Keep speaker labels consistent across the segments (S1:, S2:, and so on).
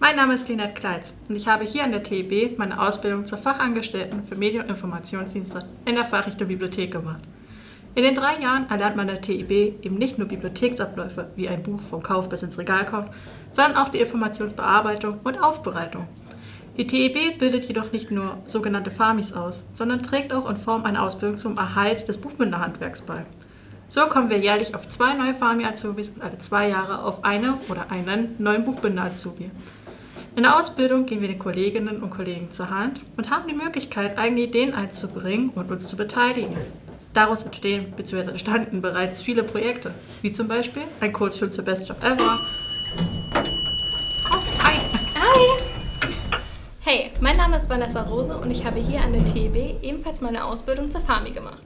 S1: Mein Name ist Linette Kleitz und ich habe hier an der TIB meine Ausbildung zur Fachangestellten für Medien- und Informationsdienste in der Fachrichtung Bibliothek gemacht. In den drei Jahren erlernt man an der TIB eben nicht nur Bibliotheksabläufe, wie ein Buch vom Kauf bis ins Regal kommt, sondern auch die Informationsbearbeitung und Aufbereitung. Die TIB bildet jedoch nicht nur sogenannte FAMIs aus, sondern trägt auch in Form einer Ausbildung zum Erhalt des Buchbinderhandwerks bei. So kommen wir jährlich auf zwei neue FAMI-Azubis und alle zwei Jahre auf eine oder einen neuen Buchbinder-Azubi. In der Ausbildung gehen wir den Kolleginnen und Kollegen zur Hand und haben die Möglichkeit, eigene Ideen einzubringen und uns zu beteiligen. Daraus entstehen bzw. entstanden bereits viele Projekte, wie zum Beispiel ein Kurzfilm zur Best Job Ever.
S2: Oh, hi! Hi! Hey, mein Name ist Vanessa Rose und ich habe hier an der TEB ebenfalls meine Ausbildung zur FAMI gemacht.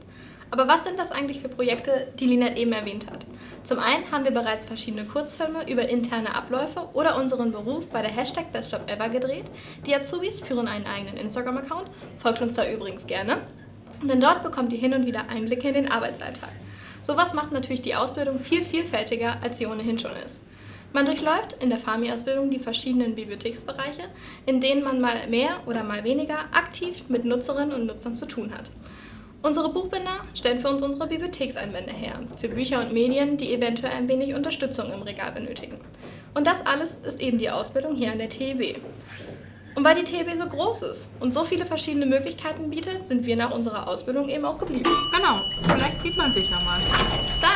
S2: Aber was sind das eigentlich für Projekte, die Linette eben erwähnt hat? Zum einen haben wir bereits verschiedene Kurzfilme über interne Abläufe oder unseren Beruf bei der Hashtag BestJobEver gedreht. Die Azubis führen einen eigenen Instagram-Account, folgt uns da übrigens gerne, denn dort bekommt ihr hin und wieder Einblicke in den Arbeitsalltag. Sowas macht natürlich die Ausbildung viel vielfältiger, als sie ohnehin schon ist. Man durchläuft in der FAMI-Ausbildung die verschiedenen Bibliotheksbereiche, in denen man mal mehr oder mal weniger aktiv mit Nutzerinnen und Nutzern zu tun hat. Unsere Buchbinder stellen für uns unsere Bibliothekseinwände her, für Bücher und Medien, die eventuell ein wenig Unterstützung im Regal benötigen. Und das alles ist eben die Ausbildung hier an der TEB. Und weil die TEB so groß ist und so viele verschiedene Möglichkeiten bietet, sind wir nach unserer Ausbildung eben auch geblieben.
S1: Genau, vielleicht sieht man sich ja mal.
S2: Bis dann!